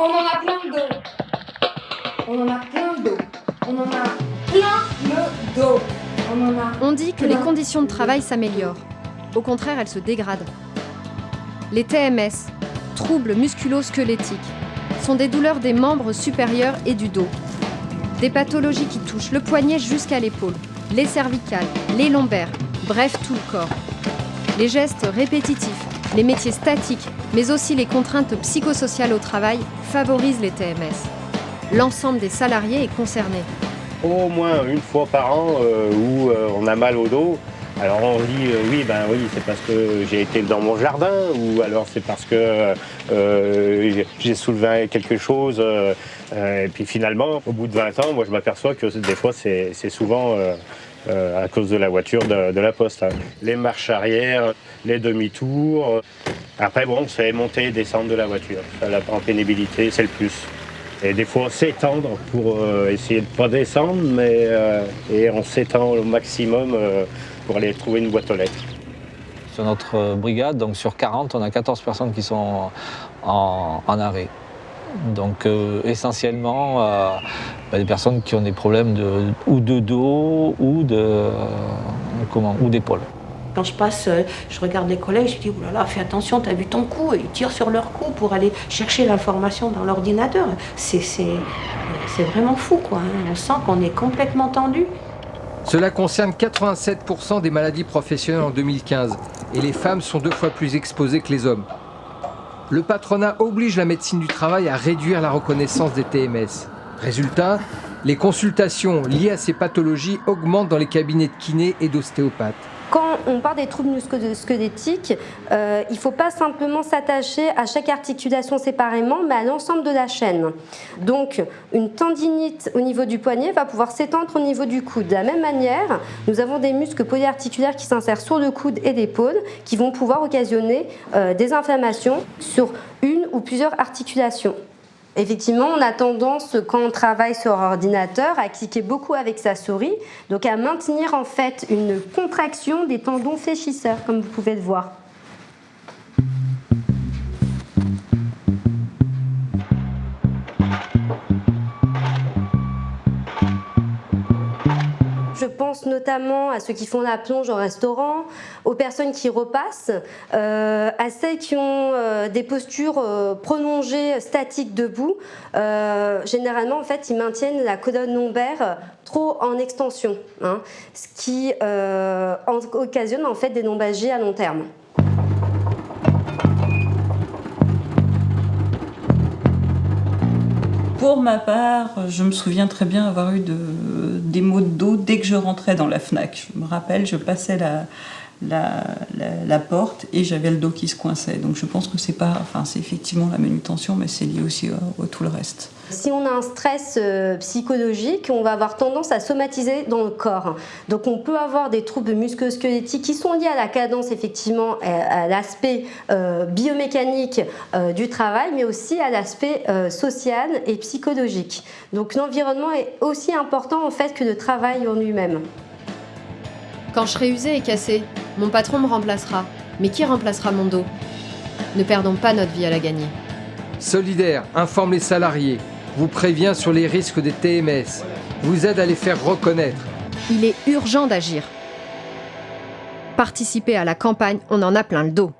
on en a plein le dos. On en a plein le dos. On en a plein le dos. On en a. On dit que les conditions de travail s'améliorent. Au contraire, elles se dégradent. Les TMS, troubles musculo-squelettiques, sont des douleurs des membres supérieurs et du dos. Des pathologies qui touchent le poignet jusqu'à l'épaule, les cervicales, les lombaires, bref tout le corps. Les gestes répétitifs, les métiers statiques, mais aussi les contraintes psychosociales au travail favorisent les TMS. L'ensemble des salariés est concerné. Au moins une fois par an euh, où euh, on a mal au dos, alors on dit euh, oui, ben oui, c'est parce que j'ai été dans mon jardin, ou alors c'est parce que j'ai soulevé quelque chose. et puis finalement, au bout de 20 ans, moi je m'aperçois que des fois c'est souvent à cause de la voiture de, la poste. hein. Les marches arrière, les demi-tours. euh. Après bon, c'est monter et descendre de la voiture. La- en pénibilité, c'est le plus. Et des fois s'étendre pour euh, essayer de pas descendre, mais euh, et on s'étend au maximum euh, pour aller trouver une boîte aux lettres. Sur notre euh, brigade, donc sur 40, on a 14 personnes qui sont en arrêt. Donc euh, essentiellement euh, bah, des personnes qui ont des problèmes de, ou de dos ou de euh, comment ou d'épaule. Quand je passe, je regarde les collègues, je dis, oh là là, fais attention, t'as vu ton coup. Et ils tirent sur leur coup pour aller chercher l'information dans l'ordinateur. C'est c'est- c'est vraiment fou, quoi. hein. On sent qu'on est complètement tendu. Cela concerne 87% des maladies professionnelles en 2015 et les femmes sont deux fois plus exposées que les hommes. Le patronat oblige la médecine du travail à réduire la reconnaissance des TMS. Résultat, les consultations liées à ces pathologies augmentent dans les cabinets de kinés et d'ostéopathes. Quand on parle des troubles musculo-squelettiques, euh, il ne faut pas simplement s'attacher à chaque articulation séparément, mais à l'ensemble de la chaîne. Donc, une tendinite au niveau du poignet va pouvoir s'étendre au niveau du coude. De la même manière, nous avons des muscles polyarticulaires qui s'insèrent sur le coude et l'épaule, qui vont pouvoir occasionner euh, des inflammations sur une ou plusieurs articulations. Effectivement, on a tendance, quand on travaille sur ordinateur, à cliquer beaucoup avec sa souris, donc à maintenir en fait une contraction des tendons fléchisseurs, comme vous pouvez le voir. Pense notamment à ceux qui font la plonge au restaurant, aux personnes qui repassent, euh, à celles qui ont euh, des postures euh, prolongées, statiques debout. Généralement, en fait, ils maintiennent la colonne lombaire trop en extension, hein, ce qui en- occasionne en fait des lombalgies à long terme. Pour ma part, je me souviens très bien avoir eu de- des maux de dos dès que je rentrais dans la FNAC. Je me rappelle, je passais la, la, porte et j'avais le dos qui se coinçait. Donc je pense que c'est pas, enfin c'est effectivement la manutention, mais c'est lié aussi à, à tout le reste. Si on a un stress euh, psychologique, on va avoir tendance à somatiser dans le corps. Donc on peut avoir des troubles musculo-squelettiques qui sont liés à la cadence, effectivement, à, l'aspect euh, biomécanique euh, du travail, mais aussi à l'aspect euh, social et psychologique. Donc l'environnement est aussi important en fait que le travail en lui-même. Quand je serai usée et cassée, mon patron me remplacera. Mais qui remplacera mon dos? Ne perdons pas notre vie à la gagner. Solidaire informe les salariés, vous prévient sur les risques des TMS, vous aide à les faire reconnaître. Il est urgent d'agir. Participer à la campagne, on en a plein le dos.